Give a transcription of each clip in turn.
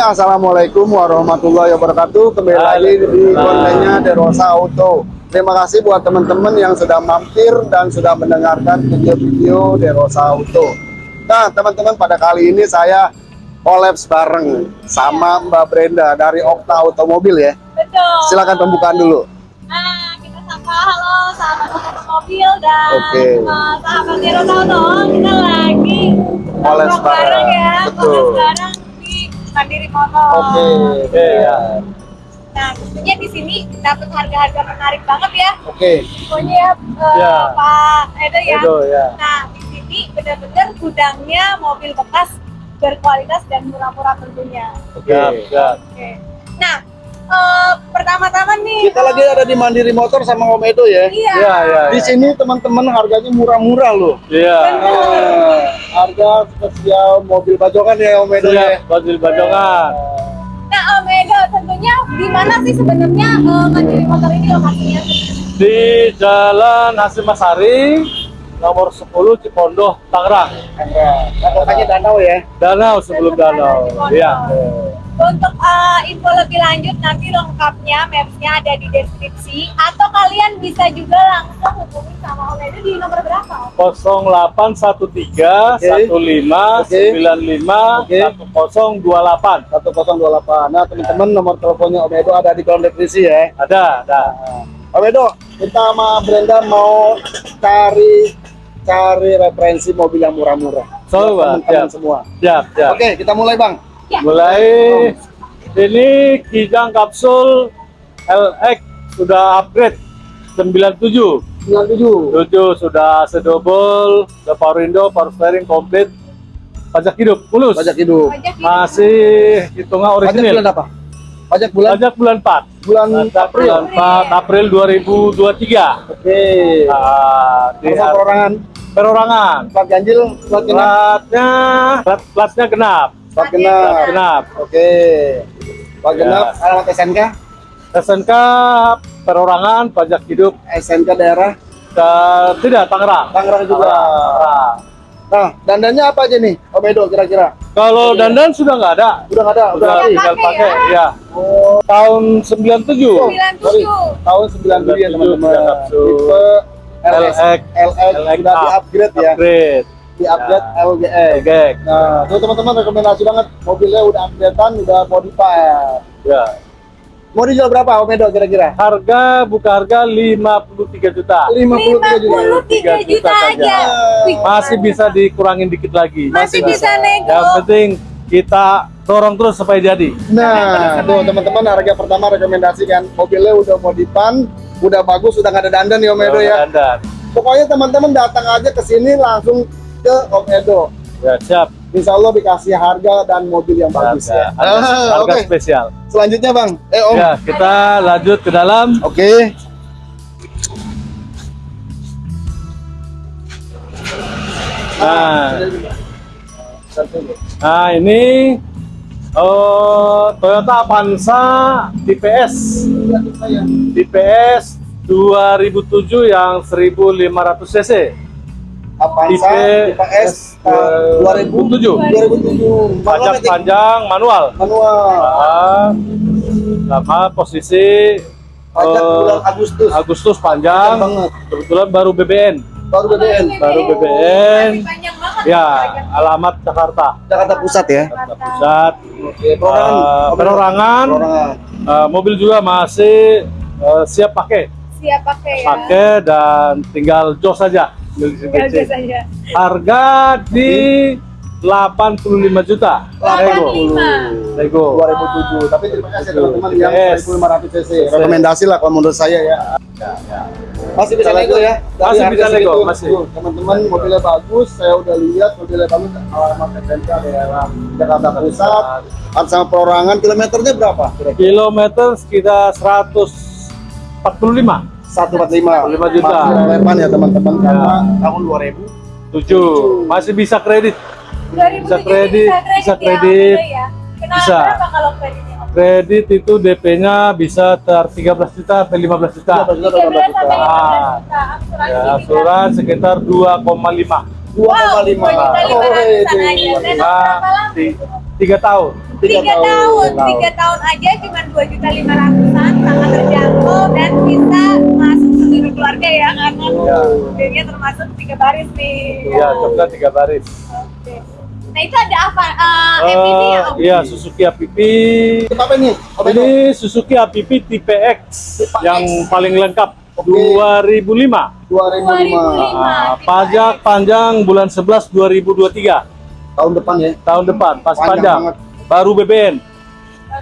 Assalamualaikum warahmatullahi wabarakatuh. Kembali lagi di kontennya Derosa Auto. Terima kasih buat teman-teman yang sudah mampir dan sudah mendengarkan video-video Derosa Auto. Nah, teman-teman pada kali ini saya kolaps bareng sama Mbak Brenda dari Okta Automobil ya. Betul. Silakan pembukaan dulu. Nah, kita sapa halo sahabat otomobil dan Oke. uh, sahabat Hero Auto. Kita lagi Kolaps nongkrong bareng ya, betul. kolaps bareng Mandiri Motor. Oke. Iya. Nah, tentunya di sini dapat harga-harga menarik banget ya. Oke. Pokoknya ya, uh, Ya. Pak Edo ya. Edo ya. Nah, di sini benar-benar gudangnya mobil bekas berkualitas dan murah-murah tentunya. Oke. Siap, siap. Oke. Nah, eh, pertama-tama nih. Kita lagi ada di Mandiri Motor sama Om Edo ya. Iya. Iya, iya. Di sini teman-teman harganya murah-murah loh. Iya. Nah, harga spesial mobil bajokan ya Om Edo ya. Siap, Badil Bajongan. Nah, Om Edo, tentunya di mana sih sebenarnya eh, Mandiri Motor ini lokasinya? Di Jalan Hasim Masari, nomor 10 Cipondoh, Tangerang. Nah, kotanya danau ya. Danau sebelum danau. Iya. Untuk eh, info lebih lanjut nanti lengkapnya mapsnya ada di deskripsi atau kalian bisa juga langsung hubungi sama Om Edo di nomor berapa? Om? 0813 15 Oke. 95 Oke. 1028. 1028. Nah, teman-teman nomor teleponnya Om Edo ada di kolom deskripsi ya. Ada, ada. Om Edo, kita sama Brenda mau cari cari referensi mobil yang murah-murah. So, teman-teman siap. semua. Siap, siap. Oke, kita mulai Bang. Ya. Mulai ini Kijang kapsul LX sudah upgrade 97. 97. 7 sudah sedobel, sudah power window, power steering komplit. Pajak hidup mulus. Pajak hidup. Pajak hidup. Masih hitungan Pajak bulan orisinil. apa? Pajak bulan Pajak bulan 4. bulan Pajak April. bulan 4 April 2023. Oke. Nah, di Harga perorangan, perorangan. plat ganjil, plat genap, Platnya plat, platnya genap. Plat genap. genap. Oke. Plat Ya. genap, alamat SNK, SNK perorangan pajak hidup SNK daerah ke tidak Tangerang. Tangerang juga. Tangerang. Nah, dandannya apa aja nih, Om Edo kira-kira? Kalau dandan sudah nggak ada. Udah nggak ada, udah Udah habis. tinggal Pakai ya? ya. Oh, Tahun 97. sorry. 97. Tahun 97 ya 97, teman-teman. sudah. Tipe LX, LX, LX, LX sudah up. di-upgrade ya, Upgrade. Di-upgrade Ya. LGX. Nah, tuh teman-teman rekomendasi banget, mobilnya udah updatean, udah modified. Ya. Mau dijual berapa Om Edo kira-kira? Harga buka harga 53 juta. 53 juta. 53 juta aja. aja. Masih bisa dikurangin dikit lagi. Masih bisa nego. Yang penting kita dorong terus supaya jadi. Nah, tuh teman-teman harga pertama rekomendasi kan mobilnya udah modipan, udah bagus, udah nggak ada dandan ya Om Edo ya. Dandan. Pokoknya teman-teman datang aja ke sini langsung ke Om Edo. Ya, siap. Insya Allah dikasih harga dan mobil yang bagus ya. Harga, Ah, harga Oke, spesial. selanjutnya Bang. Eh Om. Ya, kita lanjut ke dalam. Oke. Nah, nah ini oh, Toyota Avanza DPS. DPS 2007 yang 1500 cc. Avanza Tipe TPS tahun 2007. 2007. 2007. Manual Pajak panjang manual. Manual. Nah, sama posisi Pajak eh, bulan Agustus. Agustus Panjang banget. Kebetulan baru BBN. Baru BBN. Baru BBN. Masih panjang banget. Ya, alamat Jakarta. Jakarta Pusat ya. Jakarta Pusat. Oke, perorangan. Perorangan. Perorangan. Eh, mobil juga masih eh, siap pakai, Siap pakai ya. pakai dan tinggal jos saja. Aja. Harga di 85 juta. Lego. 85. Lego. 2007. Tapi terima kasih teman-teman yang Yes. 1500 cc. Rekomendasi lah kalau menurut saya ya. Masih bisa nego ya. Masih bisa nego, segitu. masih. Teman-teman mobilnya bagus, saya udah lihat mobilnya bagus alamat SNK daerah Jakarta Pusat. Ada sama perorangan kilometernya berapa? Kilometer sekitar 145. 145. 145 juta. Relevan ya teman-teman Ya. karena tahun 2000. 7. Masih bisa kredit. 2007 Bisa kredit, bisa kredit. Ya, Bisa. kalau kreditnya? Om? Kredit itu DP-nya bisa ter 13 juta sampai 15 juta. 13 juta, 13 15 sampai juta. 15 juta. Asuransi Ya, bisa. asuran sekitar 2,5. 2,5. Wow, 2 juta Oh, 500 itu. aja. Dan berapa lama ti- itu? tiga tahun. Tiga tiga tahun. tahun, tiga tahun aja cuma dua juta lima ratusan, sangat terjangkau dan bisa masuk seluruh keluarga ya karena Iya. mobilnya termasuk tiga baris nih. Iya, coklat tiga baris. Oke. Nah itu ada apa? Uh, Eh, MPV ya? Om? Iya, Suzuki APP. Apa ini? Apa? Ini Suzuki APP tipe X yang paling lengkap Oke. 2005. 2005. Ah, tipe pajak panjang bulan 11 2023 Tahun depan ya. tahun depan pas Panjang panjang, banget. baru BBN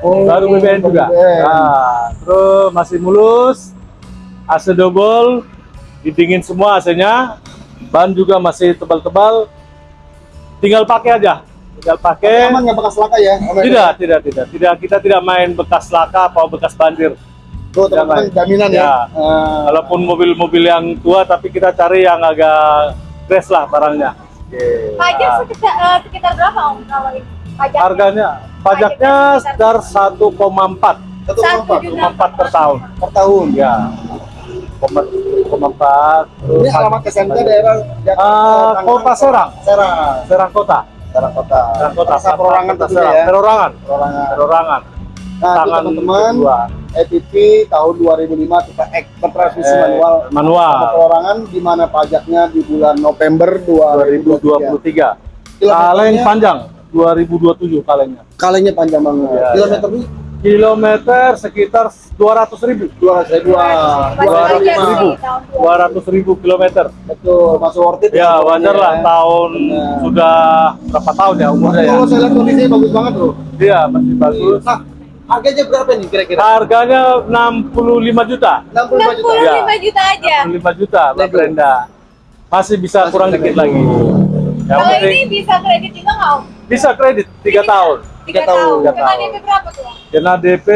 Oh, baru BBN juga BBN. nah, terus masih mulus AC double didingin semua AC-nya ban juga masih tebal-tebal tinggal pakai aja tinggal pakai Aman nggak bekas laka ya? Om? tidak tidak tidak tidak kita tidak main bekas laka atau bekas banjir Tuh teman-teman jaminan ya. Ya. Eh, walaupun mobil-mobil yang tua tapi kita cari yang agak fresh lah barangnya Pajak Nah. sekitar, eh, sekitar berapa om kalau ini? Pajaknya? harganya pajaknya sekitar 1,4 satu Satu empat juta. 1,4 per tahun per tahun. ya 1,4 Ini alamat SMK daerah Jakarta. Ah, Tangerang, Kota Serang. Serang. Serang Kota Serang Kota. Serang Kota perorangan Kota tentunya Serang. ya. perorangan Perorangan. perorangan Nah, tangan teman-teman, EPP tahun 2005 kita X bertransmisi Eh, manual. manual. Perorangan di mana pajaknya di bulan November 2023. 2023 kaleng panjang 2027 kalengnya Kalengnya panjang banget. Ya, Kilometer ini kilometer sekitar 200 ribu 200 ribu. Masih dua aja ratus sih, ribu. tahun 200 ribu kilometer Betul, masuk worth it. ya wajar lah ya. tahun Benar. sudah berapa tahun ya umurnya ya Kalau saya lihat kondisinya bagus banget bro. iya masih bagus Nah, harganya berapa nih kira-kira? harganya 65 juta 65 juta. 65 Ya. juta aja. 65 juta Mbak. Brenda masih bisa Masih kurang bisa dikit lagi yang Kalau penting ini bisa kredit juga nggak om? bisa kredit 3 tahun Tiga Tiga tahun. tahun. Tiga Kena tahun. DP berapa tuh? Om? kena DP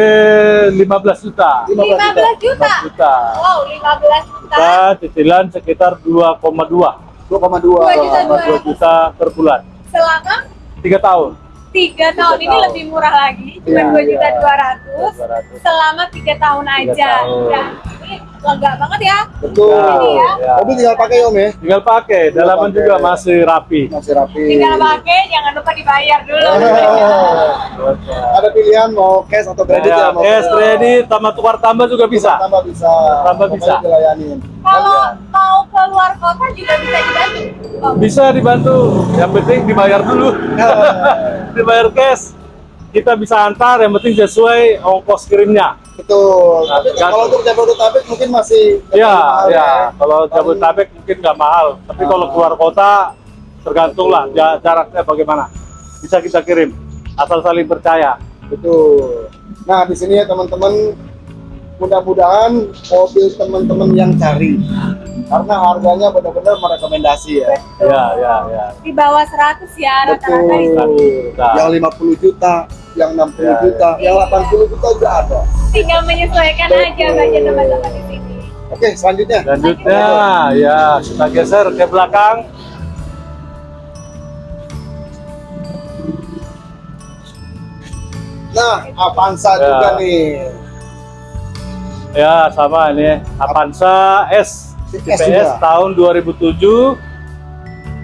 15 juta 15 juta. 15 juta. 15 juta Wow, 15 juta. kita cicilan sekitar 2,2 2,2. Dua juta dua. 2 juta per bulan Selama 3 tahun tiga tahun ini tahun. lebih murah lagi, cuma Iya, dua juta iya. dua ratus 200. selama tiga tahun aja. tahun. Udah, ini lega banget ya. Betul. Ini ya. Ya. Mobil tinggal pakai om ya. tinggal pakai dalaman pakai. juga masih rapi Masih rapi. Tinggal pakai, jangan lupa dibayar dulu. Oh. Ada pilihan mau cash atau kredit ya, ya, mau cash kredit sama tukar tambah juga bisa Tambah bisa. Tambah bisa. Dilayanin. Kalau mau ke luar kota juga bisa dibantu. Om. bisa dibantu. Yang penting dibayar dulu. Dibayar cash. Kita bisa antar yang penting sesuai ongkos kirimnya. Betul. Nah, Tapi kalau untuk Jabodetabek mungkin masih ya mahal ya. kalau Jabodetabek mungkin nggak mahal. Tapi kalau Ah. keluar kota tergantung lah ja- jaraknya bagaimana. Bisa kita kirim. Asal saling percaya. Betul. Nah, di sini ya teman-teman mudah-mudahan mobil teman-teman yang cari karena harganya benar-benar merekomendasi ya. ya ya ya Di bawah 100 ya rata-rata. Nah. Yang 50 juta, yang 60 Ya, juta, yang Iya. 80 juta juga ada. Tinggal menyesuaikan Betul. aja budget teman-teman di sini. Oke, selanjutnya. selanjutnya ya kita geser ke belakang Nah, Avanza Ya. juga nih. Ya sama ini Avanza S S TPS juga. tahun 2007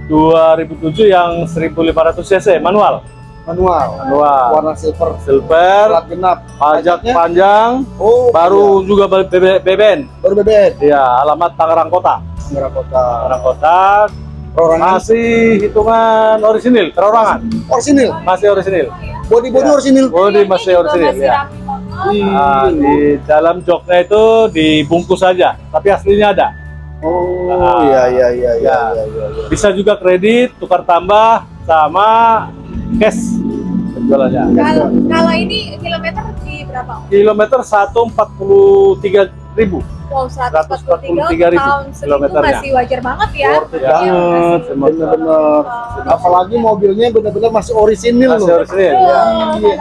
2007 yang 1500 cc manual Manual. manual Warna silver. silver Plat genap. pajak Pajaknya? panjang Oh, baru juga BB BBN baru bebet. ya alamat Tangerang Kota Tangerang Kota. Tangerang Kota Perorangan masih hitungan orisinil terorangan orsinil. masih orisinil Body-body Ya. orsinil. bodi Ini masih juga orisinil masih ya. Nah, di dalam joknya itu dibungkus saja tapi aslinya ada Oh, Ah. iya iya iya iya Ya. iya iya. iya. bisa juga kredit tukar tambah sama cash penjualannya Kalau kalau ini kilometer di berapa? Om? kilometer 143 ribu Wow, 143.000 143 tahun segitu kilometernya. masih wajar banget ya. Worth Iya, banget, masih-. Bener-bener. Apalagi mobilnya benar-benar masih orisinil masih loh. orisinil Betul, ya.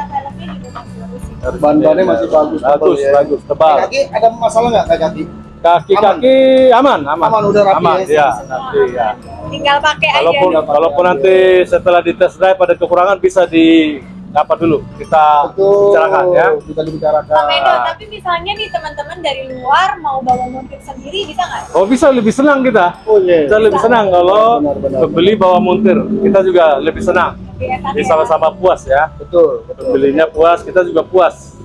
Bagus. Ban-bannya masih bagus, tebal bagus ya. bagus tebal Kaki ada masalah nggak kaki kaki? kaki kaki aman aman Aman, udah rapi aman ya. ya nanti ya Tinggal pakai aja. Walaupun aja. nanti setelah di test drive ada kekurangan bisa di apa dulu kita Betul. bicarakan ya. Bisa dibicarakan. Pak Medo, tapi misalnya nih teman-teman dari luar mau bawa montir sendiri bisa nggak? Oh bisa lebih senang kita. Oh iya. Kita lebih senang kalau Benar, benar, pembeli bawa montir. Kita juga lebih senang. Oke, ya, Jadi sama-sama puas ya. Betul, betul. Pembelinya puas, kita juga puas.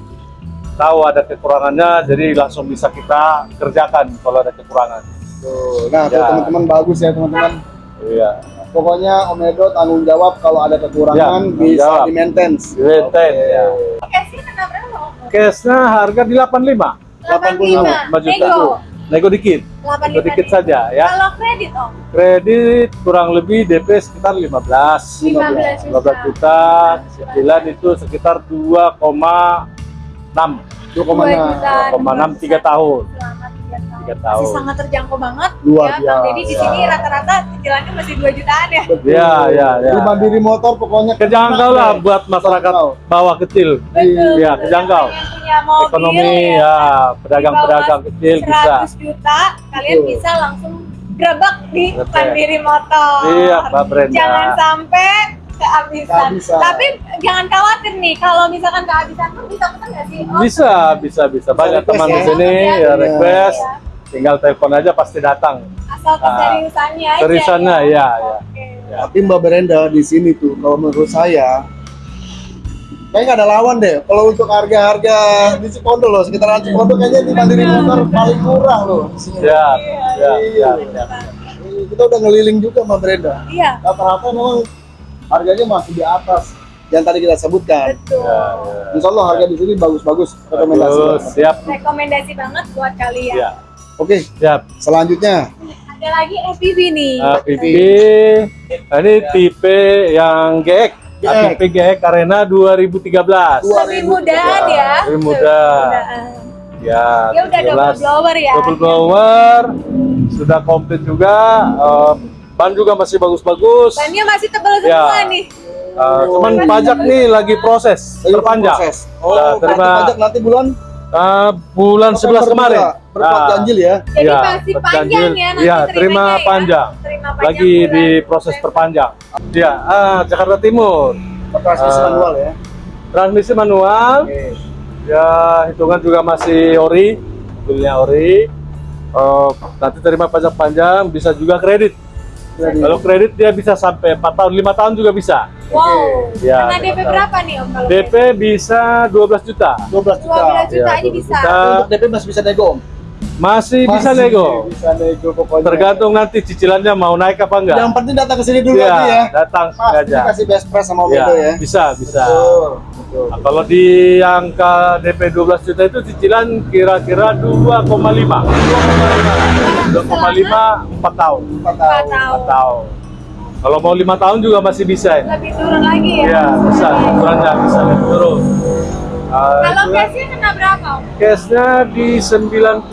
Tahu ada kekurangannya, jadi langsung bisa kita kerjakan kalau ada kekurangan. Tuh. Nah, Ya. teman-teman bagus ya teman-teman. Iya. Pokoknya Om Edo tanggung jawab kalau ada kekurangan Ya, bisa jawab. di maintenance. Maintain ya. Cashnya kena berapa Om? Cashnya harga di 85. 85. 5 juta. Nego. Nego dikit. Nego 85 dikit saja ya. Kalau kredit Om? Kredit kurang lebih DP sekitar 15. 15 15 juta. Cicilan itu sekitar 2,6. 2,6. 2,6 3 tahun. Selama 3 tahun. Tiga tahun. Masih sangat terjangkau banget. Luar ya, Bang Deddy di biasa. sini rata-rata cicilannya masih 2 jutaan ya. Ya, ya, ya. Di mandiri motor pokoknya Kejangkau lah buat masyarakat bawah kecil. Betul. Iya, betul. kejangkau. Yang punya mobil Ekonomi ya, pedagang-pedagang kecil bisa. 100 juta, kalian Betul. bisa langsung gerabak di Betul. mandiri motor. Iya, Mbak Brenda. Jangan sampai kehabisan. Kehabisan. Tapi jangan khawatir nih, kalau misalkan kehabisan pun bisa pesan nggak sih? Om? Bisa, bisa, bisa. Banyak teman ya. di sini Iya. ya request. Iya. Tinggal telepon aja pasti datang. Asal keseriusannya aja. Seriusannya, ya. iya, iya. Oke. Ya. Tapi Mbak Brenda di sini tuh kalau menurut saya kayaknya nggak ada lawan deh. Kalau untuk harga-harga di Cipondo loh, sekitaran Cipondo kayaknya di mandiri motor paling murah loh. di sini. Ya, ya, ya. Bener, Bang. Kita udah ngeliling juga Mbak Brenda. Iya, Rata-rata memang harganya masih di atas yang tadi kita sebutkan. betul. Ya, ya. Insya Allah harga di sini bagus-bagus. Rekomendasi. Banget. siap. Rekomendasi banget buat kalian. Ya, Oke, siap. selanjutnya Ada lagi FPV nih. Nah, PP, nah, ini tipe yang GX. GX. APP GX Arena 2013. Dua- Lebih mudaan ya. Lebih muda. Ya, Ya udah double 17. blower ya. Double blower, sudah komplit juga. eh, ban juga masih bagus-bagus. Bannya masih tebal Ya. semua nih. Eh, cuman pajak nih lagi proses, Lagi perpanjang. proses. Nah, Oh, berarti terima- pajak nanti bulan Eh, bulan 11 November kemarin. juga, Berplat Nah, ganjil ya. Jadi Iya, masih panjang ya nanti Iya, terima ya. panjang. Terima panjang lagi bulan di proses November. perpanjang. Ya, ah, Jakarta Timur. Transmisi Ah. manual ya. Transmisi manual. Oke. Ya, hitungan juga masih ori, mobilnya ori. Eh, nanti terima pajak panjang, bisa juga kredit. Kredit. Kalau kredit dia bisa sampai 4 tahun, 5 tahun juga bisa. Wow. Ya, Kena DP berapa nih Om kalau DP bisa 12 juta. 12 juta. 12 juta Ya, aja 12 bisa. juta. Untuk DP masih bisa nego Om? Masih, bisa Masih nego. Bisa nego pokoknya. Tergantung nanti cicilannya mau naik apa enggak. Yang penting datang ke sini dulu Iya, aja ya. datang Mas, aja. kasih best price sama Ya, Edo ya. bisa, bisa. Betul, betul. Nah, kalau di angka DP 12 juta itu cicilan kira-kira 2,5. 2,5 4 tahun. Empat Empat tahun. tahun. 4 tahun. Kalau mau lima tahun juga masih bisa ya. Lebih turun lagi ya. Iya, bisa. Ukurannya bisa lebih turun. Uh, Kalau cashnya kena berapa Om? cashnya di 95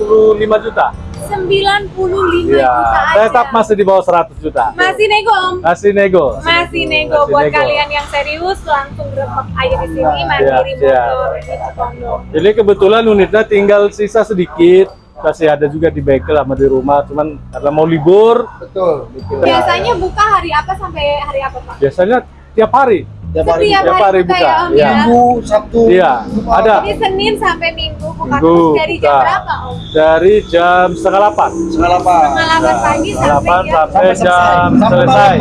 juta. 95 Iya, juta aja. tetap masih di bawah 100 juta. Masih nego Om. Masih nego. Masih nego Masih buat nego. kalian yang serius langsung grebek aja di sini mandiri Iya, motor iya. di Cipondo. Jadi kebetulan unitnya tinggal sisa sedikit. Masih ada juga di bengkel sama di rumah. Cuman karena mau libur, Betul, betul. Biasanya buka hari apa sampai hari apa Pak? biasanya tiap hari. Tiap hari. Setiap Tiap hari buka buka, ya Om iya. ya. Minggu, Sabtu. Iya, ada. Jadi Senin sampai Minggu buka Minggu terus dari jam buka. berapa Om? Dari jam setengah delapan. Setengah delapan. Setengah delapan pagi setengah sampai delapan jam sampai jam Sampai selesai.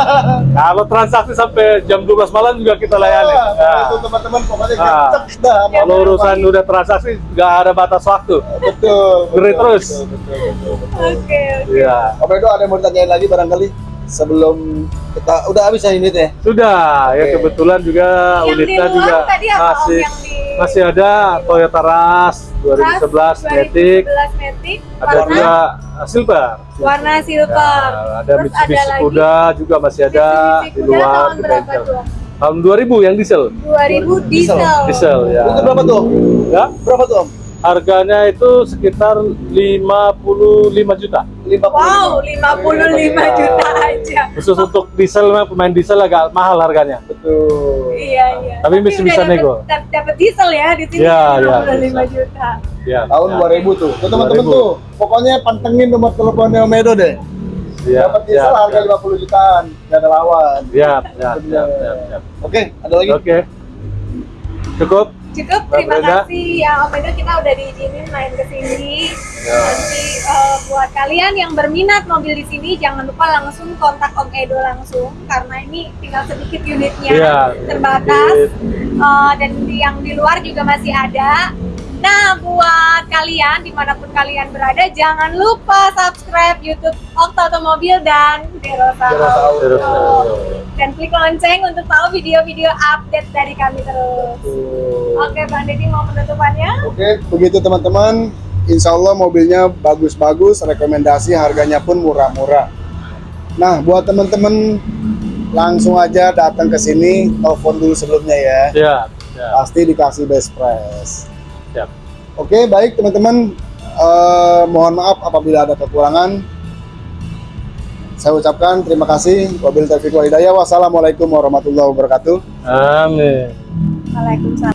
Kalau transaksi sampai jam 12 malam juga kita layani. Wah, Nah, Itu teman-teman pokoknya Nah. dah. kalau urusan udah transaksi nggak ada batas waktu. Betul. Beri terus. betul. Oke. Iya. Om Edo ada yang mau ditanyain lagi barangkali sebelum kita udah habis ya ini teh. Sudah, ya Oke. kebetulan juga Yang unitnya juga tadi masih yang di masih ada Toyota Rush 2011 Matic, 2011 Matic ada warna juga Silver. warna silver. Nah, ada Terus Mitsubishi ada lagi Kuda juga masih ada Mitsubishi di luar tahun di berapa bengkel. Tahun 2000 yang diesel. 2000 diesel. Diesel ya. Itu berapa tuh? Ya, Berapa tuh Om? Harganya itu sekitar 55 juta. 50. Wow, 55 juta aja. Khusus untuk diesel memang pemain diesel agak mahal harganya. Betul. Iya, iya. Tapi masih udah bisa dapet- nego. dap- Dapat diesel ya di sini. Iya, iya, 55 bisa. juta. Ya. Tahun ya. 2000 tuh. Tuh teman-teman 2000. tuh. Pokoknya pantengin nomor teleponnya Om Edo deh. Ya, Dapat diesel ya, harga 50 jutaan. Gak ada lawan. Ya, ya, ya, ya, ya. Oke, ada lagi? Oke. Cukup? Cukup, Mbak terima Brenda. kasih ya Om Edo kita udah diizinin main ke sini. Ya. Nanti eh, buat kalian yang berminat mobil di sini jangan lupa langsung kontak Om Edo langsung karena ini tinggal sedikit unitnya Iya, terbatas Eh, dan yang di luar juga masih ada. Nah, buat kalian di mana pun kalian berada, jangan lupa subscribe YouTube Okta Otomobil dan Derosa Derosa Auto. Derosa. Dan klik lonceng untuk tahu video-video update dari kami terus. Oke, Bang Deddy mau penutupannya? Oke, begitu teman-teman. Insya Allah mobilnya bagus-bagus, rekomendasi harganya pun murah-murah. Nah, buat teman-teman langsung aja datang ke sini, telepon dulu sebelumnya ya. Siap, siap, Pasti dikasih best price. Oke, baik teman-teman. Eh, mohon maaf apabila ada kekurangan. Saya ucapkan terima kasih. Wabil taufiq walhidayah. Wassalamualaikum warahmatullahi wabarakatuh. Amin. Waalaikumsalam.